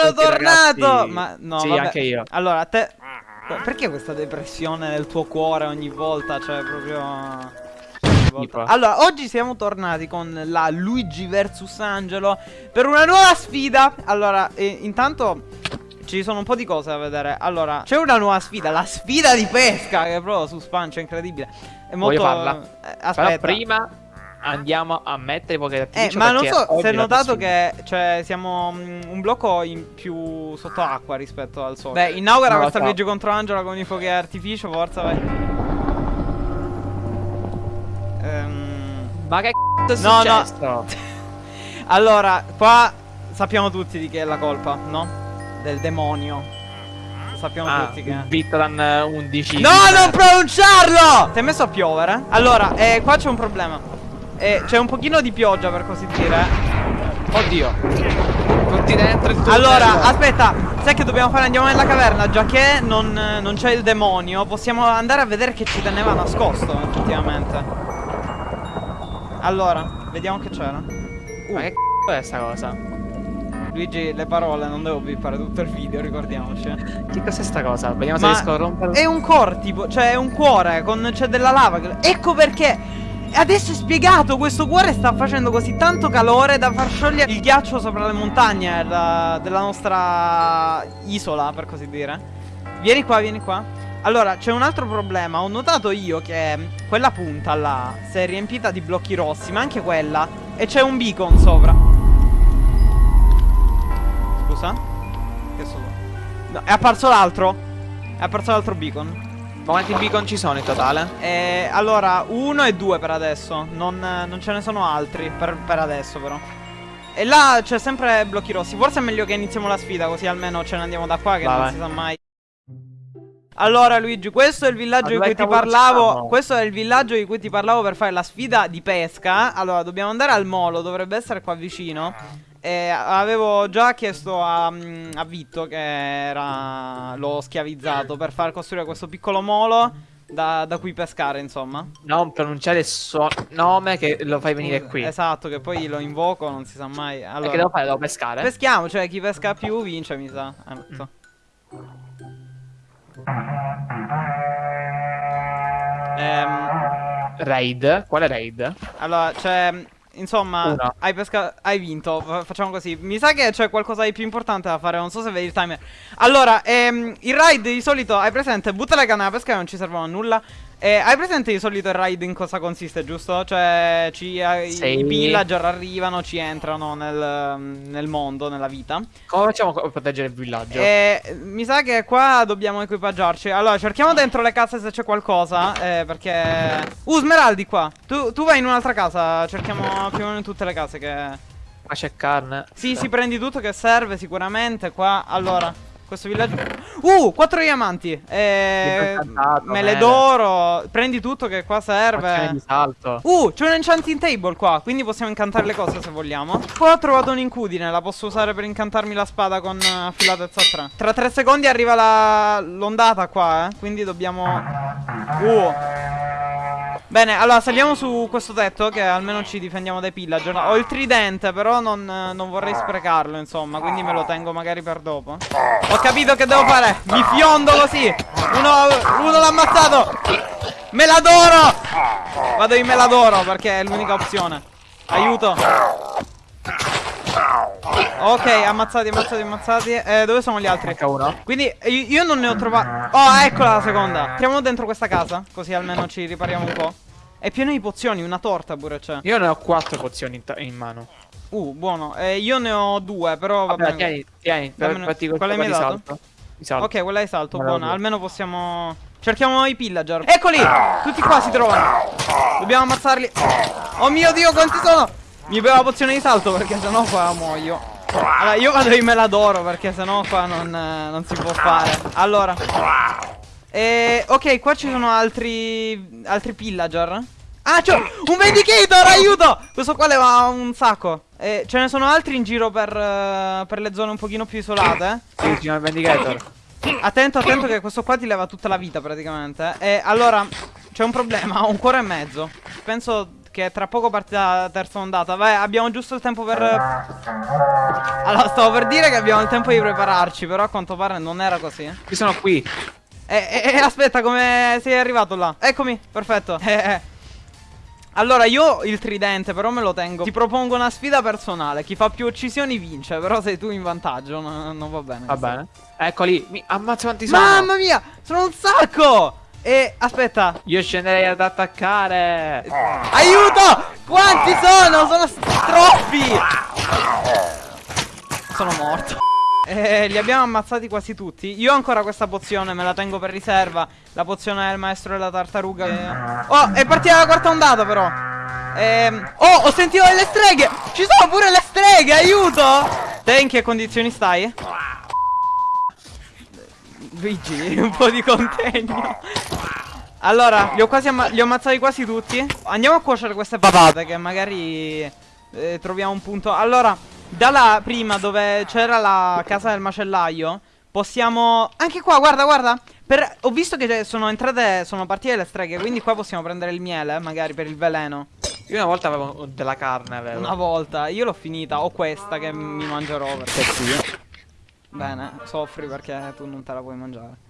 sono tornato! ragazzi. Ma no, Sì, vabbè. anche io. Allora, te... Perché questa depressione nel tuo cuore ogni volta? Cioè, proprio... volta. Allora, oggi siamo tornati con la Luigi vs Angelo per una nuova sfida. Allora, eh, intanto ci sono un po' di cose da vedere. Allora, c'è una nuova sfida, la sfida di pesca, che è proprio su Spancio, incredibile. È molto... Voglio farla. eh, Però aspetta. prima andiamo a mettere poche Eh, d'artificio ma non so se hai notato che cioè, siamo mm, un blocco in più sott'acqua rispetto al sole. Beh, inaugura lo questa so. Luigi contro Angela con i fuochi d'artificio, forza, vai. Ehm, Ma che c***o è No, no. successo? allora, qua sappiamo tutti di chi è la colpa, no? Del demonio. Sappiamo Ah, tutti che... Vittoran 11 No, non pronunciarlo! Ti hai messo a piovere? Allora, eh, qua c'è un problema. Eh, c'è un pochino di pioggia, per così dire. Oddio Tutti dentro il tunnel Allora, aspetta, sai che dobbiamo fare? Andiamo nella caverna, già che non, non c'è il demonio, possiamo andare a vedere che ci teneva nascosto, effettivamente. Allora, vediamo che c'era. Ma che c***o è sta cosa? Luigi, le parole, non devo bippare tutto il video, ricordiamoci. Che cos'è sta cosa? Vediamo Ma se riesco a romperlo È un core, tipo, cioè è un cuore, con c'è della lava. Ecco perché. Adesso è spiegato, questo cuore sta facendo così tanto calore da far sciogliere il ghiaccio sopra le montagne la- della nostra isola, per così dire. Vieni qua, vieni qua. Allora, c'è un altro problema. Ho notato io che quella punta là si è riempita di blocchi rossi, ma anche quella. E c'è un beacon sopra. Scusa? Che so? No, è apparso l'altro. È apparso l'altro beacon. Ma quanti beacon ci sono in totale? Eh, allora, uno e due per adesso. Non, non ce ne sono altri per, per adesso, però. E là c'è sempre blocchi rossi. Forse è meglio che iniziamo la sfida, così almeno ce ne andiamo da qua, che Vai, non vai. si sa mai. Allora, Luigi, questo è il villaggio di cui ti parlavo. siamo? Questo è il villaggio di cui ti parlavo per fare la sfida di pesca. Allora, dobbiamo andare al molo, dovrebbe essere qua vicino. E avevo già chiesto a, mm, a Vitto, che era l'ho schiavizzato, per far costruire questo piccolo molo da, da cui pescare, insomma. Non pronunciare il suo nome che lo fai venire qui Esatto, che poi lo invoco, non si sa mai. E che Allora, devo fare? Devo pescare? peschiamo, cioè chi pesca più vince, mi sa. Eh, non so. Ehm, Raid? Quale raid? allora, cioè, insomma, hai hai vinto. Fa- facciamo così. Mi sa che c'è qualcosa di più importante da fare. Non so se vedi il timer. Allora, ehm, il raid di solito hai presente? Butta le canne da pesca che non ci servono a nulla. Eh, hai presente di solito il raid in cosa consiste, giusto? Cioè, ci, eh, i- Sì. i pillager arrivano, ci entrano nel, nel mondo, nella vita. Come facciamo a proteggere il villaggio? Eh, mi sa che qua dobbiamo equipaggiarci. Allora, cerchiamo dentro le case se c'è qualcosa. Eh, perché. Uh, Smeraldi qua. Tu, tu vai in un'altra casa. Cerchiamo più o meno in tutte le case che. Ma c'è carne Sì, si prendi tutto che serve sicuramente. Qua. Allora. Questo villaggio. Uh, quattro diamanti. Eh, mele d'oro. Prendi tutto che qua serve. Uh, c'è un enchanting table qua, quindi possiamo incantare le cose se vogliamo. Poi ho trovato un'incudine, la posso usare per incantarmi la spada con eh, affilatezza 3. Tra 3 secondi arriva la- l'ondata qua, eh, quindi dobbiamo... Uh. Bene, allora saliamo su questo tetto che almeno ci difendiamo dai pillager. Ho il tridente, però non, non vorrei sprecarlo, insomma, quindi me lo tengo magari per dopo. Ho capito che devo fare, mi fiondo così. Uno, uno l'ha ammazzato. Meladoro! Vado in meladoro perché è l'unica opzione. Aiuto. Ok, ammazzati, ammazzati, ammazzati. Eh, dove sono gli altri? Manca uno Quindi io, io non ne ho trovato. Oh, eccola la seconda. Entriamo dentro questa casa. Così almeno ci ripariamo un po'. È pieno di pozioni, una torta pure c'è. Io ne ho quattro pozioni in, in mano Uh, buono. Eh, io ne ho due, però va Vabbè, bene. tieni, tieni Dammene- fatti col mi di hai dato? salto Di salto Ok, quella è salto, buona. do. Almeno possiamo. Cerchiamo i pillager. Eccoli! Tutti qua si trovano. Dobbiamo ammazzarli. Oh mio dio, quanti sono? Mi bevo la pozione di salto perché sennò qua muoio. Allora, io vado in meladoro perché sennò qua non, eh, non si può fare. Allora. Eh, ok, qua ci sono altri. altri pillager. Ah, c'ho un Vindicator, aiuto! Questo qua leva un sacco. Eh, ce ne sono altri in giro per, eh, per le zone un pochino più isolate. Sì, signor Vendicator Attento, attento che questo qua ti leva tutta la vita praticamente. E allora, c'è un problema, ho un cuore e mezzo. Penso perché tra poco parte la terza ondata. Vai, abbiamo giusto il tempo per... Allora, stavo per dire che abbiamo il tempo di prepararci, però a quanto pare non era così. Io sono qui. Eh, eh, aspetta, come sei arrivato là? Eccomi, perfetto. Eh, eh. Allora, io il tridente, però me lo tengo. Ti propongo una sfida personale. Chi fa più uccisioni vince. Però sei tu in vantaggio. No, non va bene. Va bene. Eccoli. Mi ammazza quanti sono. Mamma mia, sono un sacco. E aspetta. Io scenderei ad attaccare. Aiuto! Quanti sono? Sono troppi. Sono morto. Eh, li abbiamo ammazzati quasi tutti. Io ho ancora questa pozione, me la tengo per riserva. La pozione del maestro della tartaruga. Che... Oh, è partita la quarta ondata, però. Ehm... Oh, ho sentito delle streghe! Ci sono pure le streghe, aiuto! Te in che condizioni stai? Luigi, un po' di contegno. Allora, li ho quasi li ho ammazzati quasi tutti. Andiamo a cuocere queste patate che magari eh, troviamo un punto. Allora, dalla prima dove c'era la casa del macellaio, possiamo... Anche qua, guarda, guarda. Per... Ho visto che sono entrate, sono partite le streghe, quindi qua possiamo prendere il miele, magari per il veleno. Io una volta avevo della carne, avevo. Una volta, io l'ho finita, ho questa che mi mangerò perché sì. Bene, soffri perché tu non te la puoi mangiare.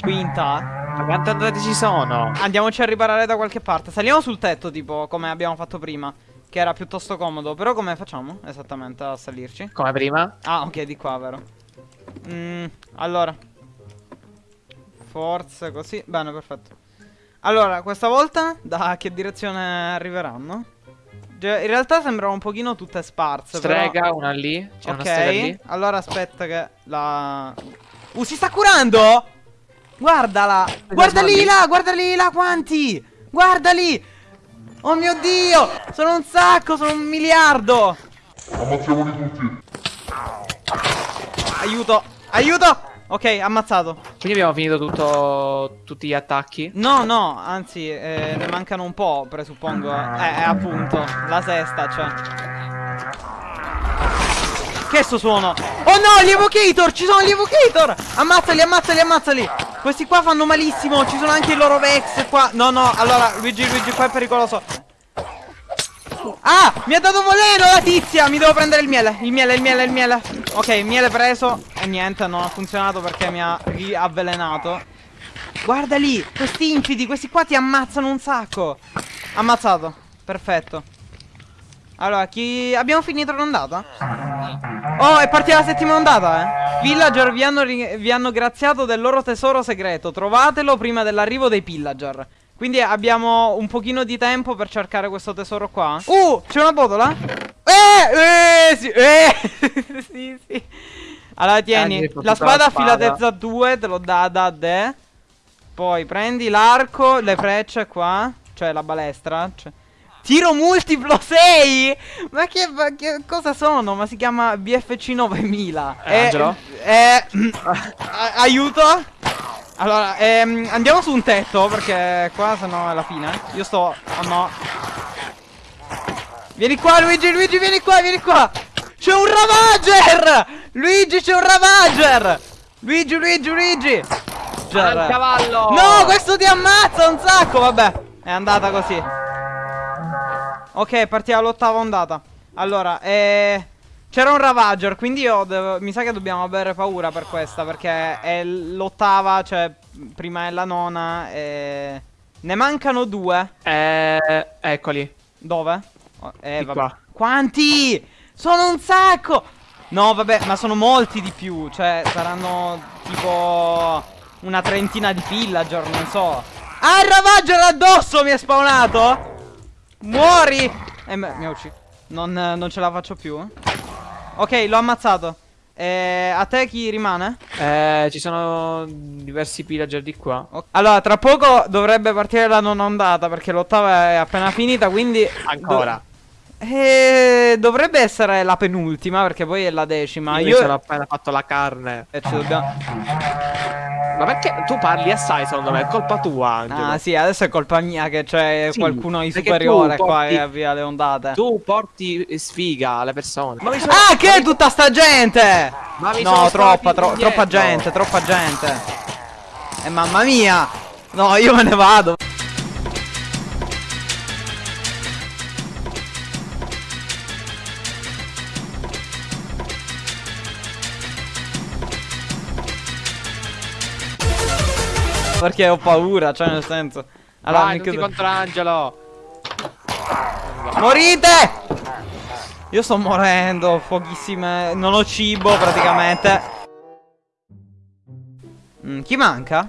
Quinta. Ma quante andate ci sono? Andiamoci a riparare da qualche parte. Saliamo sul tetto, tipo, come abbiamo fatto prima. Che era piuttosto comodo. Però come facciamo esattamente a salirci? Come prima? Ah, ok, di qua, vero. Mm, allora. Forse così. Bene, perfetto. Allora, questa volta da che direzione arriveranno? In realtà sembrano un pochino tutte sparse. Strega, però... una lì. C'è ok, una lì. allora aspetta che la... Uh, si sta curando! Guardala! Guarda lì là, guarda lì là quanti! Guarda lì! Oh mio dio! Sono un sacco, sono un miliardo! Ammazziamoli tutti! Aiuto! Aiuto! Ok, ammazzato. Quindi abbiamo finito tutto, tutti gli attacchi? No, no, anzi, eh, ne mancano un po', presuppongo. Eh, eh, appunto, la sesta, cioè. Che sto suono? Oh no, gli evocator! Ci sono gli evocator! Ammazzali, ammazzali, ammazzali! Questi qua fanno malissimo, ci sono anche i loro Vex qua. No, no, allora, Luigi, Luigi, qua è pericoloso. Ah, mi ha dato voleno la tizia Mi devo prendere il miele Il miele, il miele, il miele Ok, il miele preso E niente, non ha funzionato perché mi ha riavvelenato Guarda lì Questi infidi, questi qua ti ammazzano un sacco Ammazzato Perfetto Allora, chi... Abbiamo finito l'ondata? Oh, è partita la settima ondata, eh Villager vi hanno, vi hanno graziato del loro tesoro segreto Trovatelo prima dell'arrivo dei pillager quindi abbiamo un pochino di tempo per cercare questo tesoro qua. Uh, c'è una botola? Eh, eh, sì, eh. sì, sì. Allora tieni, la spada, filatezza 2 te lo dà da te. Poi prendi l'arco, le frecce qua, cioè la balestra. Cioè. Tiro multiplo 6? Ma che, ma che, cosa sono? Ma si chiama BFC 9000. Eh, Angelo? Eh, aiuto? Allora, ehm, andiamo su un tetto perché qua sennò è la fine. Io sto... Oh no. Vieni qua Luigi, Luigi, vieni qua, vieni qua. C'è un Ravager! Luigi, c'è un Ravager! Luigi, Luigi, Luigi! Al cavallo! No, questo ti ammazza un sacco, vabbè. È andata così. Ok, partiamo all'ottava ondata. Allora, eh... C'era un Ravager, quindi io devo, mi sa che dobbiamo avere paura per questa, perché è l'ottava, cioè prima è la nona e... Ne mancano due. Eh, eccoli. Dove? Oh, eh. Quanti? Sono un sacco! No, vabbè, ma sono molti di più, cioè saranno tipo una trentina di villager, non so. Ah, il Ravager addosso mi è spawnato! Muori! Eh, mi ha ucciso. Non, non ce la faccio più. Ok, l'ho ammazzato. Eh, a te chi rimane? Eh, ci sono diversi pillager di qua. Okay. Allora, tra poco dovrebbe partire la nona ondata perché l'ottava è appena finita, quindi... Ancora. Eh, dovrebbe essere la penultima perché poi è la decima. Io, Io... ho appena fatto la carne. E ci dobbiamo... Ma perché tu parli assai secondo me? È colpa tua, Angelo. Ah, sì, adesso è colpa mia che c'è sì, qualcuno di superiore porti, qua che via le ondate. Tu porti sfiga alle persone. Ma sono... Ah, che è tutta sta gente? no, troppa, tro troppa gente, troppa gente. E eh, mamma mia! No, io me ne vado. Perché ho paura, cioè nel senso. Allora, Vai, tutti contro Angelo. Morite! Io sto morendo, pochissime. Non ho cibo praticamente. Mm, chi manca?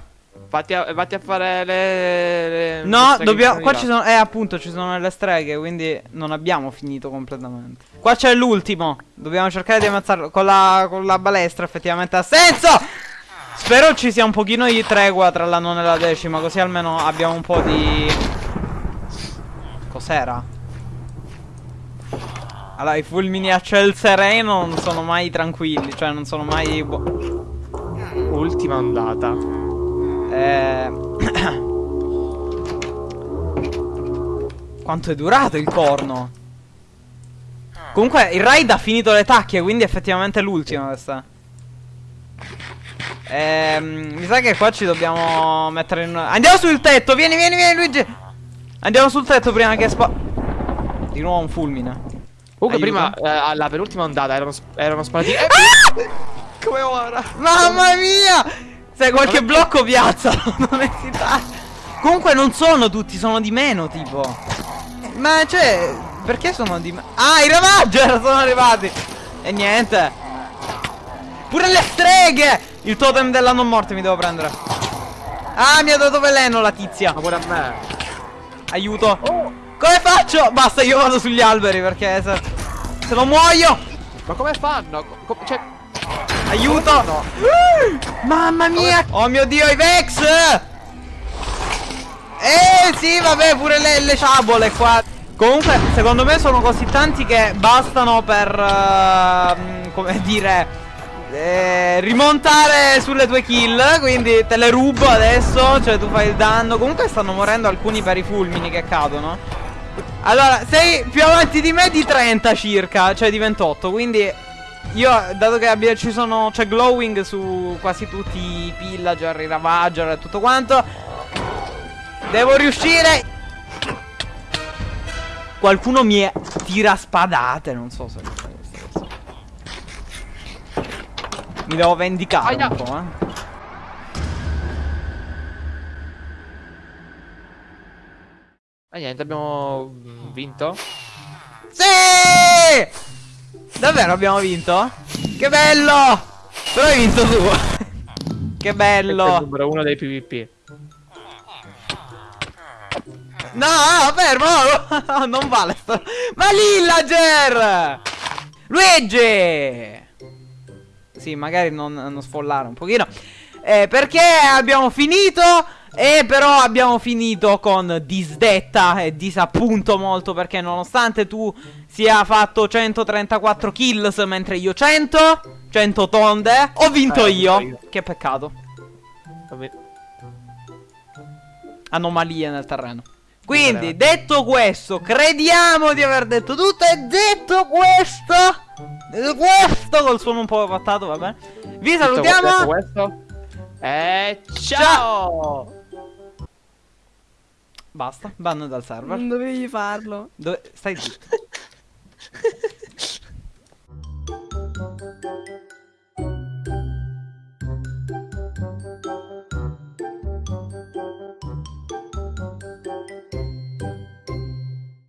Vatti a, vatti a fare le. le No, dobbiamo. Qua ci sono. Eh, appunto, ci sono le streghe. Quindi non abbiamo finito completamente. Qua c'è l'ultimo. Dobbiamo cercare di ammazzarlo. Con la, con la balestra, effettivamente ha senso. Spero ci sia un pochino di tregua tra la nona e la decima. Così almeno abbiamo un po' di. Cos'era? Allora, i fulmini a ciel sereno non sono mai tranquilli. Cioè, non sono mai. Ultima ondata. eh... Quanto è durato il corno? Comunque il raid ha finito le tacche, quindi effettivamente è l'ultima questa. Ehm, mi sa che qua ci dobbiamo mettere in... Andiamo sul tetto, vieni, vieni, vieni Luigi! Andiamo sul tetto prima che spa... Di nuovo un fulmine. Comunque, Aiuto. prima, eh, alla penultima ondata erano, erano sparati. Eh, come ora? Mamma mia! Se qualche blocco piazza non esitare. Comunque non sono tutti, sono di meno tipo. Ma cioè, perché sono di meno? Ah, i Ravager sono arrivati. E niente. Pure le streghe! Il totem della non morte mi devo prendere. Ah, mi ha dato veleno la tizia. Ma pure a me. Aiuto. Come faccio? Basta, io vado sugli alberi perché se, se no muoio. Ma come fanno? Co- co- cioè, Aiuto! Uh, Mamma mia! Oh mio dio, i Vex! Eh sì, vabbè, pure le, le sciabole qua. Comunque, secondo me sono così tanti che bastano per... ehm, come dire... eh, rimontare sulle tue kill Quindi te le rubo adesso Cioè tu fai il danno. Comunque stanno morendo alcuni per i fulmini che cadono. Allora sei più avanti di me di 30 circa Cioè di 28 Quindi io, dato che abbia, ci sono, c'è glowing su quasi tutti i pillager, i ravager e tutto quanto Devo riuscire. Qualcuno mi tira spadate, non so se questa cosa. Mi devo vendicare Aia. un po', eh eh, niente, abbiamo mm, vinto. Sì! Davvero abbiamo vinto? Che bello! Però hai vinto tu Che Questo è il bello numero uno dei PvP. No, fermo! non vale sto... Ma Lillager! Luigi! Sì, magari non, non sfollare un pochino. Eh, perché abbiamo finito? E però abbiamo finito con disdetta e disappunto molto perché nonostante tu sia fatto 134 kills mentre io 100, 100 tonde, ho vinto Eh, io. io. Che peccato. Anomalie nel terreno. Quindi, detto questo, crediamo di aver detto tutto. E detto questo, detto questo, col suono un po' pattato, va bene. Vi Detto salutiamo. questo. E ciao! Basta, ban dal server. Non dovevi farlo. Dove... Stai zitto.